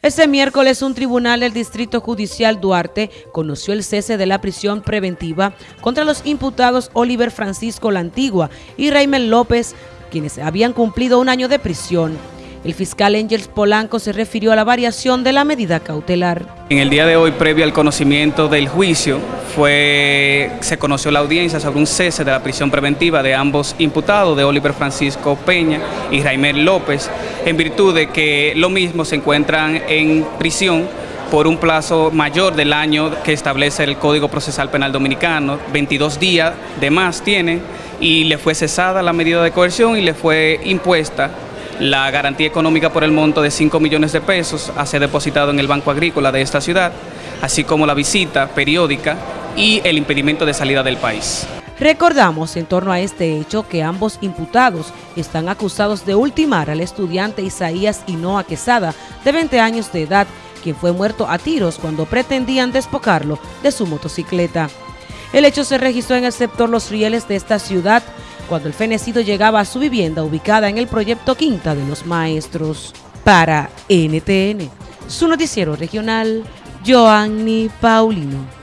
Ese miércoles un tribunal del Distrito Judicial Duarte conoció el cese de la prisión preventiva contra los imputados Oliver Francisco La Antigua y Raymond López, quienes habían cumplido un año de prisión. El fiscal Engels Polanco se refirió a la variación de la medida cautelar. En el día de hoy, previo al conocimiento del juicio, fue, se conoció la audiencia sobre un cese de la prisión preventiva de ambos imputados, de Oliver Francisco Peña y Raimel López, en virtud de que lo mismo se encuentran en prisión por un plazo mayor del año que establece el Código Procesal Penal Dominicano, 22 días de más tienen, y le fue cesada la medida de coerción y le fue impuesta la garantía económica por el monto de 5 millones de pesos a ser depositado en el Banco Agrícola de esta ciudad, así como la visita periódica y el impedimento de salida del país. Recordamos en torno a este hecho que ambos imputados están acusados de ultimar al estudiante Isaías Hinoa Quesada, de 20 años de edad, quien fue muerto a tiros cuando pretendían despocarlo de su motocicleta. El hecho se registró en el sector Los Rieles de esta ciudad, cuando el fenecido llegaba a su vivienda ubicada en el proyecto Quinta de los Maestros. Para NTN, su noticiero regional, Joanny Paulino.